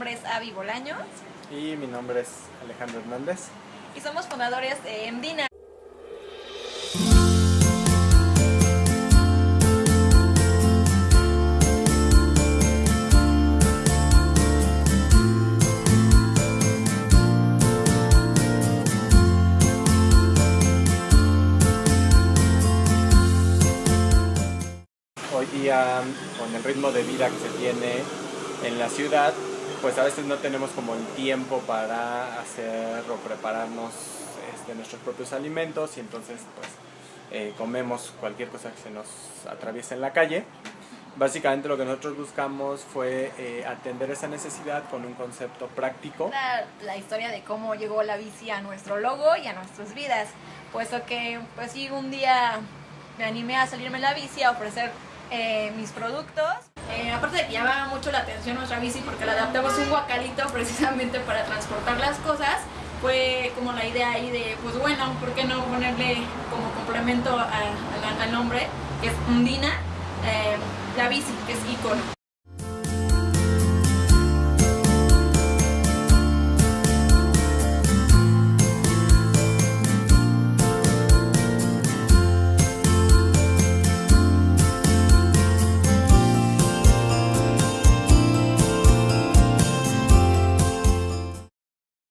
nombre es Avi Bolaños. Y mi nombre es Alejandro Hernández. Y somos fundadores de Emdina. Hoy día, con el ritmo de vida que se tiene en la ciudad, pues a veces no tenemos como el tiempo para hacer o prepararnos este, nuestros propios alimentos y entonces pues eh, comemos cualquier cosa que se nos atraviese en la calle. Básicamente lo que nosotros buscamos fue eh, atender esa necesidad con un concepto práctico. La, la, historia de cómo llegó la bici a nuestro logo y a nuestras vidas, puesto que pues sí un día me animé a salirme en la bici a ofrecer eh, mis productos. Llamaba mucho la atención nuestra bici porque la adaptamos un guacalito precisamente para transportar las cosas, fue como la idea ahí de, pues bueno, ¿por qué no ponerle como complemento al nombre, que es Undina, eh, la bici, que es icono.